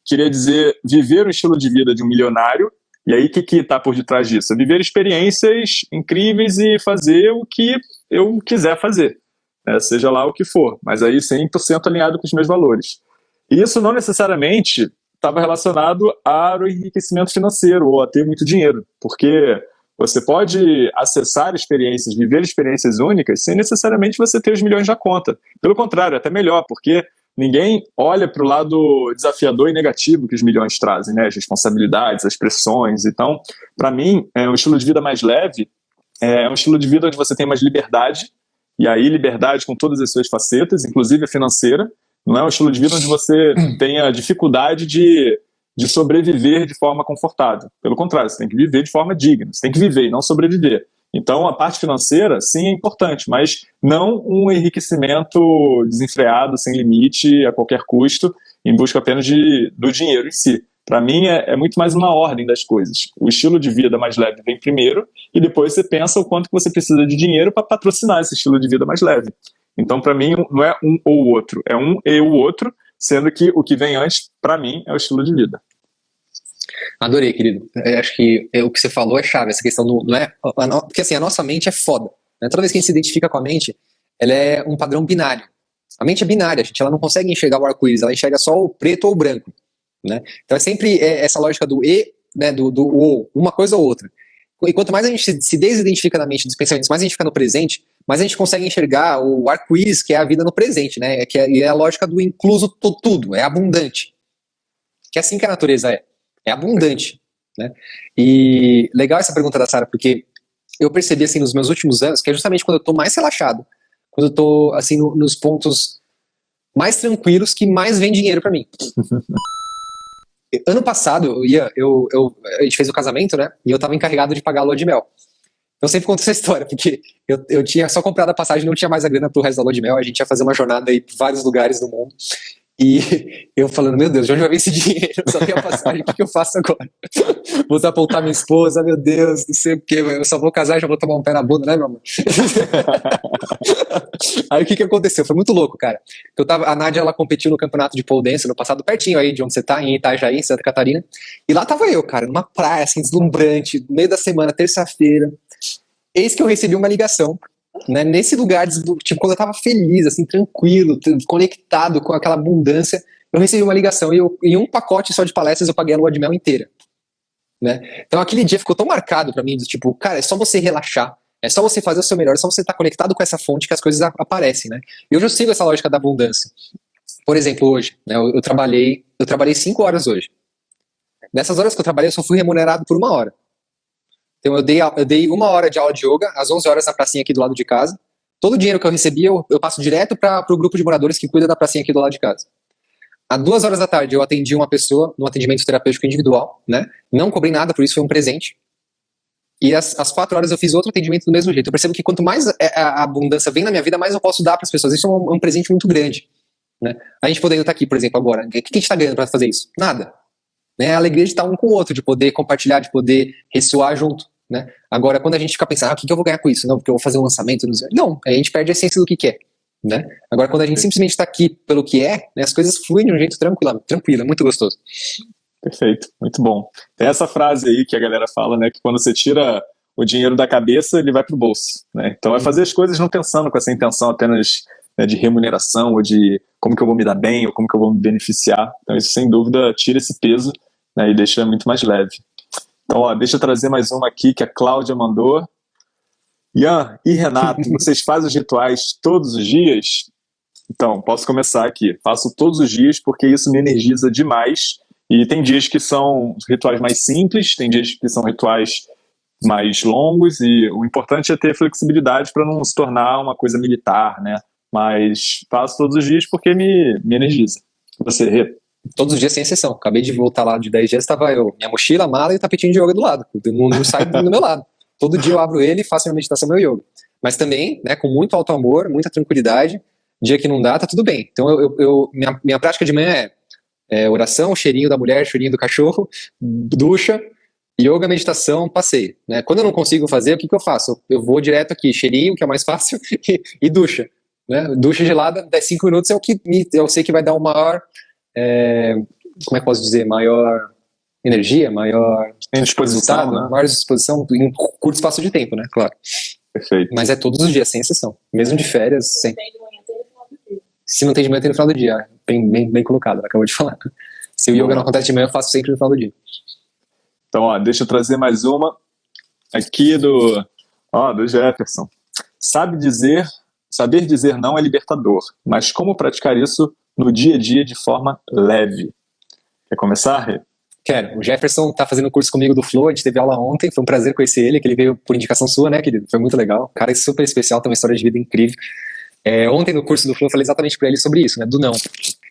queria dizer viver o estilo de vida de um milionário, e aí o que está por detrás disso? É viver experiências incríveis e fazer o que eu quiser fazer, né? seja lá o que for, mas aí 100% alinhado com os meus valores. E isso não necessariamente estava relacionado ao enriquecimento financeiro ou a ter muito dinheiro, porque você pode acessar experiências, viver experiências únicas, sem necessariamente você ter os milhões na conta. Pelo contrário, é até melhor, porque ninguém olha para o lado desafiador e negativo que os milhões trazem, né? as responsabilidades, as pressões. Então, para mim, é, um estilo de vida mais leve é um estilo de vida onde você tem mais liberdade, e aí liberdade com todas as suas facetas, inclusive a financeira. Não é um estilo de vida onde você tenha dificuldade de, de sobreviver de forma confortável. Pelo contrário, você tem que viver de forma digna, você tem que viver e não sobreviver. Então, a parte financeira, sim, é importante, mas não um enriquecimento desenfreado, sem limite, a qualquer custo, em busca apenas de, do dinheiro em si. Para mim, é, é, muito mais uma ordem das coisas. O estilo de vida mais leve vem primeiro, e depois você pensa o quanto que você precisa de dinheiro para patrocinar esse estilo de vida mais leve. Então, para mim, não é um ou outro, é um e o outro, sendo que o que vem antes, para mim, é o estilo de vida. Adorei, querido. Eu acho que o que você falou é chave, essa questão do. Não é, porque assim, a nossa mente é foda. Né? Toda vez que a gente se identifica com a mente, ela é um padrão binário. A mente é binária, gente, ela não consegue enxergar o arco-íris, ela enxerga só o preto ou o branco. Né? Então é sempre é, essa lógica do e, né, do, do ou, uma coisa ou outra. E quanto mais a gente se desidentifica na mente dos pensamentos, mais a gente fica no presente, mais a gente consegue enxergar o arco-íris, que é a vida no presente, né? Que é, é a lógica do incluso tudo, é abundante. Que é assim que a natureza é é abundante. Né? E legal essa pergunta da Sara, porque eu percebi assim nos meus últimos anos que é justamente quando eu estou mais relaxado, quando eu estou assim no, nos pontos mais tranquilos que mais vem dinheiro para mim. [LAUGHS] ano passado, eu ia, eu, eu, a gente fez o casamento, né? E eu estava encarregado de pagar a lua de mel. Eu sempre conto essa [LAUGHS] história, porque eu, eu tinha só comprado a passagem, não tinha mais a grana pro resto da lua de mel, a gente ia fazer uma jornada aí por vários lugares do mundo. E [LAUGHS] eu falando, meu Deus, de onde vai vir esse [LAUGHS] dinheiro? Eu só tenho a passagem, o que, que eu faço agora? Vou desapontar minha esposa, meu Deus, não sei o que, eu só vou casar e já vou tomar um pé na bunda, né, meu amor? aí o que, que aconteceu? Foi muito louco, cara. Eu tava, a Nádia, ela competiu no campeonato de pole dance no passado, pertinho aí de onde você tá, em Itajaí, em Santa Catarina. E lá tava eu, cara, numa praia, assim, deslumbrante, no meio da semana, terça-feira. Eis que eu recebi uma ligação né, nesse lugar, tipo, quando eu tava feliz, assim, tranquilo, conectado com aquela abundância, eu recebi uma ligação e eu, em um pacote só de palestras eu paguei a lua de mel inteira. Né? Então aquele dia ficou tão marcado para mim, tipo, cara, é só você relaxar, é só você fazer o seu melhor, é só você estar tá conectado com essa fonte que as coisas aparecem, né? Eu já sigo essa lógica da abundância. Por exemplo, hoje, né, eu, eu trabalhei, eu trabalhei cinco horas hoje. Nessas horas que eu trabalhei, eu só fui remunerado por uma hora. Então eu dei, eu dei uma hora de aula de yoga, às 11 horas na pracinha aqui do lado de casa. Todo o dinheiro que eu recebia, eu, eu passo direto para o grupo de moradores que cuida da pracinha aqui do lado de casa. Às duas horas da tarde, eu atendi uma pessoa no atendimento terapêutico individual, né? Não cobrei nada, por isso foi um presente. E às, quatro horas eu fiz outro atendimento do mesmo jeito. Eu percebo que quanto mais é, a abundância vem na minha vida, mais eu posso dar para as pessoas. Isso é um, um, presente muito grande. Né? A gente podendo estar aqui, por exemplo, agora. O que a gente está ganhando para fazer isso? Nada. Né? A alegria de estar um com o outro, de poder compartilhar, de poder ressoar junto. Né? Agora, quando a gente fica pensando, ah, o que, que eu vou ganhar com isso? Não, porque eu vou fazer um lançamento. Não, a gente perde a essência do que, que é. Né? Agora, quando a gente simplesmente está aqui pelo que é, né, as coisas fluem de um jeito tranquilo, tranquilo, muito gostoso. Perfeito, muito bom. Tem essa frase aí que a galera fala, né, que quando você tira o dinheiro da cabeça, ele vai para o bolso. Né? Então, é fazer as coisas não pensando com essa intenção apenas né, de remuneração ou de como que eu vou me dar bem ou como que eu vou me beneficiar. Então, isso sem dúvida tira esse peso né, e deixa muito mais leve. Então, ó, deixa eu trazer mais uma aqui que a Cláudia mandou. Ian e Renato, [LAUGHS] vocês fazem os rituais todos os dias? Então, posso começar aqui. Faço todos os dias porque isso me energiza demais. E tem dias que são rituais mais simples, tem dias que são rituais mais longos. E o importante é ter flexibilidade para não se tornar uma coisa militar, né? Mas faço todos os dias porque me, me energiza. Você, Rê? Todos os dias sem exceção. Acabei de voltar lá de 10 dias, estava eu, minha mochila, mala e o tapetinho de yoga do lado. Não, não sai do meu lado. Todo dia eu abro ele e faço minha meditação, meu yoga. Mas também, né, com muito alto amor, muita tranquilidade. Dia que não dá, tá tudo bem. Então, eu, eu minha, minha prática de manhã é, é oração, cheirinho da mulher, cheirinho do cachorro, ducha, yoga, meditação, passeio. Né? Quando eu não consigo fazer, o que, que eu faço? Eu vou direto aqui, cheirinho, que é mais [LAUGHS] fácil, e, e ducha. Né? Ducha gelada, 10, 5 minutos é o que me, eu sei que vai dar o maior é, como é que posso dizer, maior energia, maior disposição, né? maior disposição em curto espaço de tempo, né? Claro. Perfeito. Mas é todos os dias, sem exceção. Mesmo de férias, sem. Se não tem de manhã, tem no final do dia. Bem, bem, bem colocado, acabou de falar. Se o yoga não acontece de manhã, eu faço sempre no final do dia. Então, ó, deixa eu trazer mais uma aqui do, ó, do Jefferson. Sabe dizer, saber dizer não é libertador, mas como praticar isso no dia a dia de forma leve. Quer começar, Rê? Quero. O Jefferson tá fazendo curso comigo do Flow, a gente teve aula ontem, foi um prazer conhecer ele, que ele veio por indicação sua, né, querido? Foi muito legal. cara é super especial, tem uma história de vida incrível. É, ontem no curso do Flow eu falei exatamente para ele sobre isso, né, do não.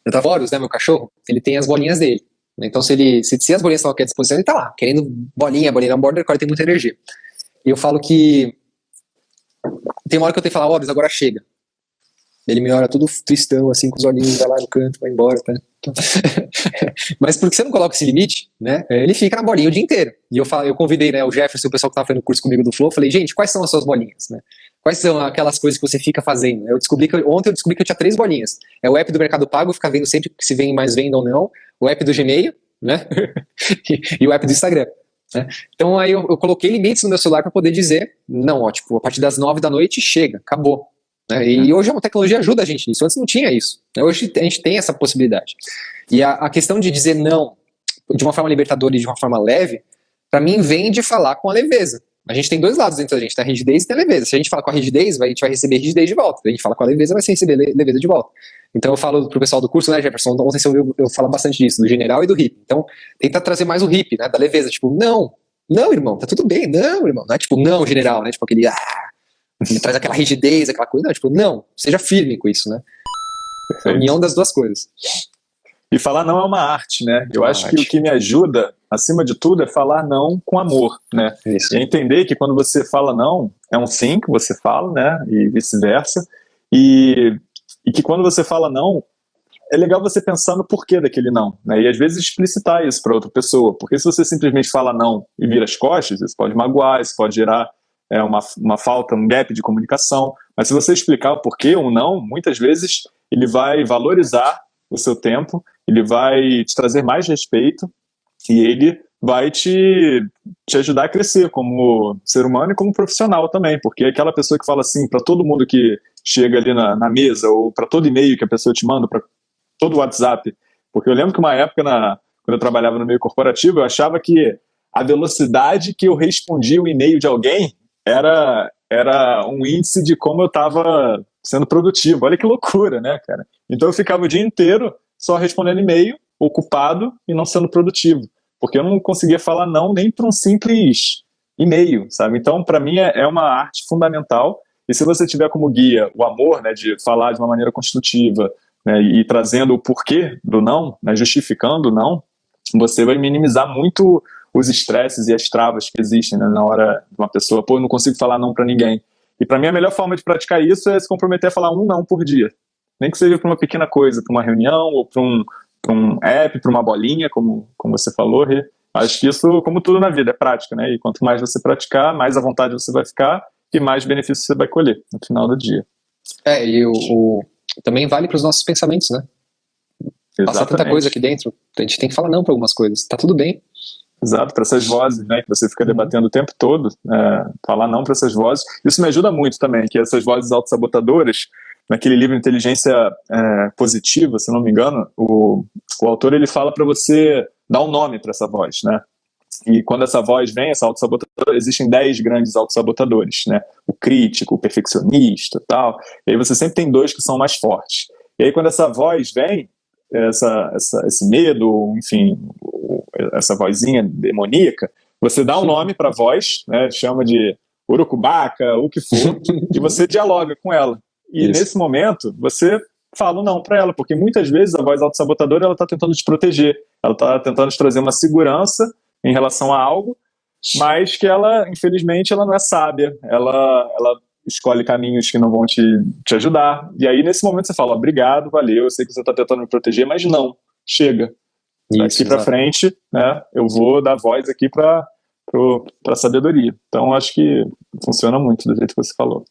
Eu tava Horus, né, meu cachorro, ele tem as bolinhas dele. Então se ele, se, se as bolinhas estão aqui à disposição, ele tá lá, querendo bolinha, bolinha on border, ele tem muita energia. E eu falo que tem uma hora que eu tenho que falar, Horus, agora chega. Ele me olha todo tristão, assim, com os olhinhos, vai lá no canto, vai embora, tá? [LAUGHS] Mas porque você não coloca esse limite, né? Ele fica na bolinha o dia inteiro. E eu, falo, eu convidei né, o Jefferson, o pessoal que estava fazendo curso comigo do Flow, falei, gente, quais são as suas bolinhas, né? Quais são aquelas coisas que você fica fazendo? Eu descobri que ontem eu descobri que eu tinha três bolinhas. É o app do Mercado Pago, fica vendo sempre se vem mais venda ou não. O app do Gmail, né? [LAUGHS] e o app do Instagram. Né? Então aí eu, eu, coloquei limites no meu celular para poder dizer, não, ó, tipo, a partir das nove da noite chega, acabou. Né? E hoje a tecnologia ajuda a gente nisso, antes não tinha isso. Né? Hoje a gente tem essa possibilidade. E a, a questão de dizer não de uma forma libertadora e de uma forma leve, para mim vem de falar com a leveza. A gente tem dois lados dentro da gente, tem a rigidez e tem a leveza. Se a gente fala com a rigidez, a gente vai receber rigidez de volta. Se a gente fala com a leveza, vai receber leveza de volta. Então eu falo pro pessoal do curso, né, Jefferson, ontem você ouviu eu falo bastante disso, do general e do hip. Então tenta trazer mais o hip, né, da leveza, tipo, não, não, irmão, tá tudo bem, não, irmão. Não é tipo, não, general, né, tipo aquele, ah, ele traz aquela rigidez, aquela coisa. Não, tipo, não, seja firme com isso, né? É a união das duas coisas. E falar não é uma arte, né? Eu é acho arte. que o que me ajuda, acima de tudo, é falar não com amor, né? Isso. E entender que quando você fala não, é um sim que você fala, né? E vice-versa. E, e que quando você fala não, é legal você pensar no porquê daquele não, né? E às vezes explicitar isso para outra pessoa, porque se você simplesmente fala não e vira as costas, isso pode magoar, isso pode gerar é uma, uma falta, um gap de comunicação. Mas se você explicar o porquê ou não, muitas vezes ele vai valorizar o seu tempo, ele vai te trazer mais respeito e ele vai te, te ajudar a crescer como ser humano e como profissional também, porque aquela pessoa que fala assim para todo mundo que chega ali na, na mesa ou para todo e-mail que a pessoa te manda, para todo WhatsApp, porque eu lembro que uma época, na, quando eu trabalhava no meio corporativo, eu achava que a velocidade que eu respondia o e-mail de alguém era, era um índice de como eu estava sendo produtivo. Olha que loucura, né, cara? Então eu ficava o dia inteiro só respondendo e-mail, ocupado e não sendo produtivo. Porque eu não conseguia falar não nem para um simples e-mail, sabe? Então, para mim, é, é uma arte fundamental. E se você tiver como guia o amor, né, de falar de uma maneira construtiva, né, e trazendo o porquê do não, né, justificando o não, você vai minimizar muito os estresses e as travas que existem né, na hora de uma pessoa, pô, eu não consigo falar não para ninguém. E para mim a melhor forma de praticar isso é se comprometer a falar um não por dia. Nem que seja para uma pequena coisa, para uma reunião, ou para um, um app, para uma bolinha, como, como você falou, Rê. Acho que isso, como tudo na vida, é prática, né? E quanto mais você praticar, mais à vontade você vai ficar e mais benefícios você vai colher no final do dia. É, e o, o também vale para os nossos pensamentos, né? Exatamente. Passa tanta coisa aqui dentro, a gente tem que falar não para algumas coisas. Tá tudo bem, Exato, para essas vozes, né, que você fica debatendo o tempo todo, é, falar não para essas vozes. Isso me ajuda muito também, que essas vozes autossabotadoras, naquele livro Inteligência é, Positiva, se não me engano, o, o autor ele fala para você dar um nome para essa voz, né? E quando essa voz vem, essa autossabotadora, existem 10 grandes autossabotadores, né? O crítico, o perfeccionista tal. E aí você sempre tem dois que são mais fortes. E aí quando essa voz vem, essa, essa, esse medo, enfim, essa vozinha demoníaca, você dá um nome para a voz, né, chama de urucubaca, o que for, [LAUGHS] e você dialoga com ela. E Isso. nesse momento, você fala não para ela, porque muitas vezes a voz autossabotadora está tentando te proteger, ela está tentando te trazer uma segurança em relação a algo, mas que ela, infelizmente, ela não é sábia, ela, ela escolhe caminhos que não vão te, te ajudar. E aí, nesse momento, você fala, obrigado, valeu, eu sei que você está tentando me proteger, mas não, chega. Isso, Daqui para frente, né, eu vou dar voz aqui para a sabedoria. Então, acho que funciona muito do jeito que você falou.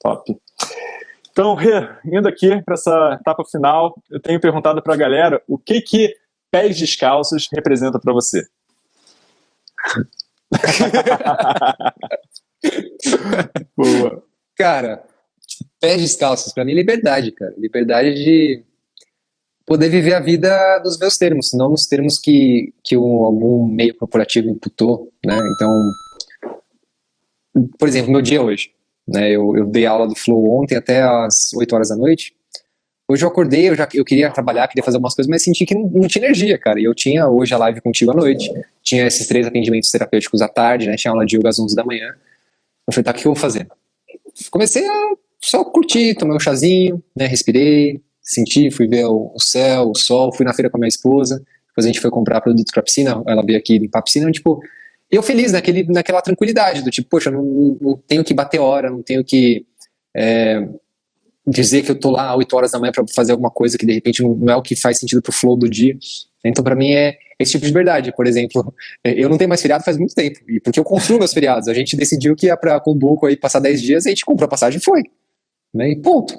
Top. Então, Rê, indo aqui para essa etapa final, eu tenho perguntado para a galera o que que pés descalços representa para você. [LAUGHS] Boa. Cara, pés descalços, para mim, é liberdade, cara. Liberdade de poder viver a vida nos meus termos, não nos termos que, que um, algum meio corporativo imputou, né? Então, por exemplo, meu dia hoje, né? Eu, eu dei aula do Flow ontem até às 8 horas da noite, Hoje eu acordei, eu já eu queria trabalhar, queria fazer algumas coisas, mas senti que não, não, tinha energia, cara. E eu tinha hoje a live contigo à noite, tinha esses três atendimentos terapêuticos à tarde, né? Tinha aula de yoga às 11 da manhã. Eu falei, tá, o que eu vou fazer? Comecei a só curtir, tomei um chazinho, né? Respirei, senti, fui ver o, céu, o sol, fui na feira com a minha esposa. Depois a gente foi comprar produtos pra piscina, ela veio aqui limpar a piscina, tipo, eu feliz naquele, naquela tranquilidade, do tipo, poxa, não, não tenho que bater hora, não tenho que. É, dizer que eu tô lá 8 horas da manhã para fazer alguma coisa que de repente não é o que faz sentido pro flow do dia. Então, para mim, é esse tipo de verdade. Por exemplo, [LAUGHS] eu não tenho mais feriado faz muito tempo, e porque eu construo meus feriados. A gente decidiu que ia para Cumbuco aí passar 10 dias, a gente comprou a passagem e foi. Né? E ponto.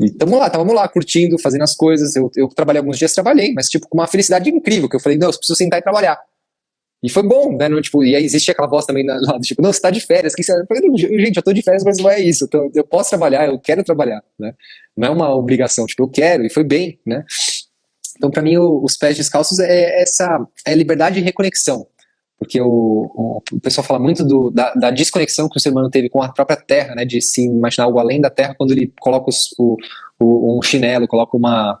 E tamo lá, tamo lá, curtindo, fazendo as coisas. Eu, eu trabalhei alguns dias, trabalhei, mas tipo, com uma felicidade incrível, que eu falei, não, eu preciso sentar e trabalhar. E foi bom, né? No, tipo, e aí existe aquela voz também lá tipo, não, você tá de férias. Que você... Eu falei, gente, eu tô de férias, mas não é isso. Eu, tô, eu posso trabalhar, eu quero trabalhar, né? Não é uma obrigação, tipo, eu quero, e foi bem, né? Então, para mim, o, os pés descalços é essa é liberdade e reconexão. Porque o, o, pessoal fala muito do, da, da, desconexão que o ser humano teve com a própria terra, né? De se imaginar algo além da terra quando ele coloca os, o, um chinelo, coloca uma,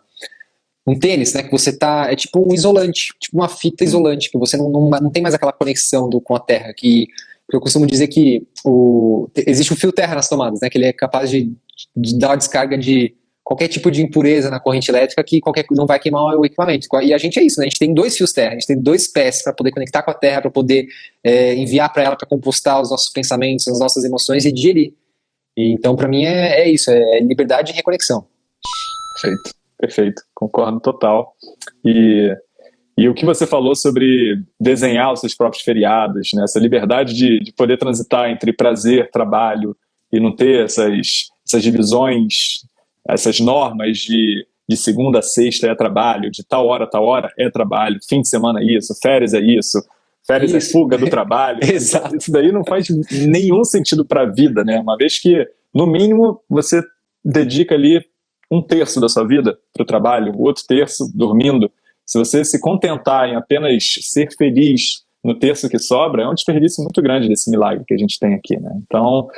um tênis, né, que você tá, é tipo um isolante, tipo uma fita isolante, que você não, não, não tem mais aquela conexão do, com a terra, que, que eu costumo dizer que o, existe um fio terra nas tomadas, né, que ele é capaz de, de dar uma descarga de qualquer tipo de impureza na corrente elétrica que qualquer não vai queimar o equipamento. E a gente é isso, né? A gente tem dois fios terra, a gente tem dois pés para poder conectar com a terra, para poder é, enviar para ela para compostar os nossos pensamentos, as nossas emoções e digerir. E, então, para mim é, é isso, é liberdade e reconexão. Perfeito perfeito, concordo total. E, e o que você falou sobre desenhar os seus próprios feriados, né? essa liberdade de, de poder transitar entre prazer, trabalho e não ter essas, essas divisões, essas normas de, de segunda a sexta é trabalho, de tal hora a tal hora é trabalho, fim de semana é isso, férias é isso, férias é isso. é fuga do trabalho. [LAUGHS] Exato. Isso daí não faz nenhum sentido para a vida, né? Uma vez que, no mínimo, você dedica ali um terço da sua vida para o trabalho, o outro terço dormindo. Se você se contentar em apenas ser feliz no terço que sobra, é um desperdício muito grande desse milagre que a gente tem aqui, né? Então,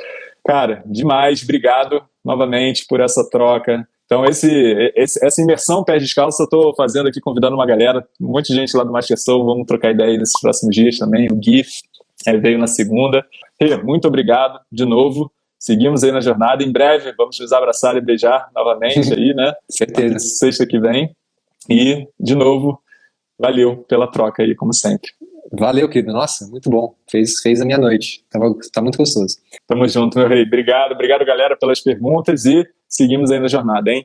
cara, demais, obrigado novamente por essa troca. Então, esse, esse essa imersão pé descalço eu estou fazendo aqui, convidando uma galera, um monte de gente lá do Master Soul, vamos trocar ideia nesses próximos dias também. O GIF é, veio na segunda. E, muito obrigado de novo seguimos aí na jornada. Em breve vamos nos abraçar e beijar novamente aí, né? [LAUGHS] Certeza. Sexta que vem. E, de novo, valeu pela troca aí, como sempre. Valeu, querido. Nossa, muito bom. Fez, fez a minha noite. Tava, tá muito gostoso. Tamo junto, meu rei. Obrigado, obrigado, galera, pelas perguntas e seguimos aí na jornada, hein?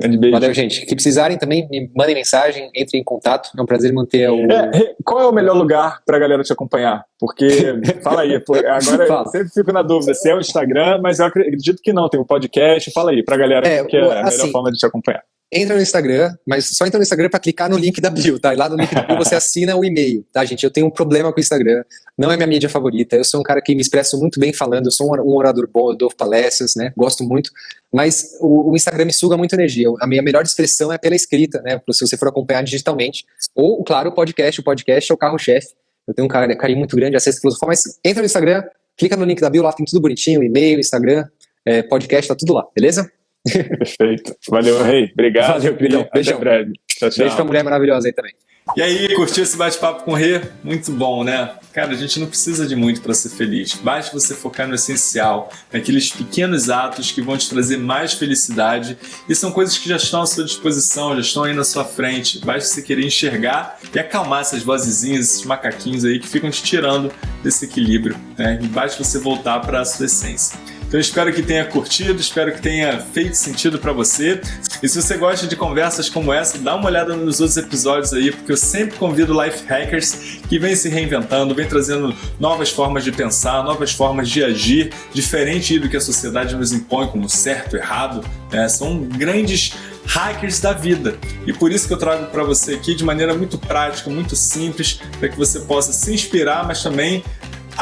Grande beijo. Valeu, gente. Que precisarem também, me mandem mensagem, entrem em contato. É um prazer manter o. É, qual é o melhor lugar para a galera te acompanhar? Porque, [LAUGHS] fala aí, agora fala. eu sempre fico na dúvida se é o Instagram, mas eu acredito que não, tem o podcast. Fala aí para a galera é, que é a assim, melhor forma de te acompanhar entra no Instagram, mas só entra no Instagram para clicar no link da bio, tá? E lá no link da bio você assina o e-mail, tá, gente? Eu tenho um problema com o Instagram, não é minha mídia favorita, eu sou um cara que me expresso muito bem falando, eu sou um orador bom, eu dou palestras, né? Gosto muito, mas o, o Instagram me suga muito energia. A minha melhor expressão é pela escrita, né? Se você for acompanhar digitalmente. Ou, claro, o podcast, o podcast é o carro-chefe. Eu tenho um carinho muito grande, acesso filosofal, mas entra no Instagram, clica no link da bio, lá tem tudo bonitinho, e-mail, Instagram, é, podcast, tá tudo lá, beleza? Perfeito. Valeu, Rei. Obrigado. Valeu, queridão. Beijão. Até breve. Tchau, tchau. Beijo pra mulher maravilhosa aí também. E aí, curtiu esse bate-papo com o Rê? Muito bom, né? Cara, a gente não precisa de muito para ser feliz. Basta você focar no essencial, naqueles pequenos atos que vão te trazer mais felicidade. E são coisas que já estão à sua disposição, já estão aí na sua frente. Basta você querer enxergar e acalmar essas vozezinhas, esses macaquinhos aí que ficam te tirando desse equilíbrio. Né? E basta você voltar para a sua essência. Então espero que tenha curtido, espero que tenha feito sentido para você. E se você gosta de conversas como essa, dá uma olhada nos outros episódios aí, porque eu sempre convido life hackers que vêm se reinventando, vêm trazendo novas formas de pensar, novas formas de agir, diferente do que a sociedade nos impõe como certo, errado. Né? São grandes hackers da vida. E por isso que eu trago para você aqui de maneira muito prática, muito simples, para que você possa se inspirar, mas também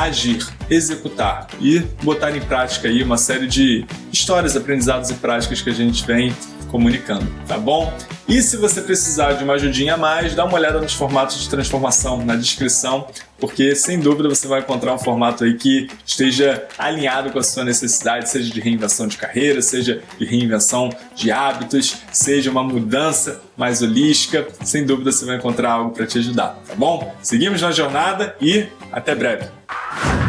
agir, executar e botar em prática aí uma série de histórias, aprendizados e práticas que a gente vem comunicando, tá bom? E se você precisar de uma ajudinha a mais, dá uma olhada nos formatos de transformação na descrição, porque sem dúvida você vai encontrar um formato aí que esteja alinhado com a sua necessidade, seja de reinvenção de carreira, seja de reinvenção de hábitos, seja uma mudança mais holística. Sem dúvida você vai encontrar algo para te ajudar, tá bom? Seguimos na jornada e até breve. Thank [LAUGHS] you.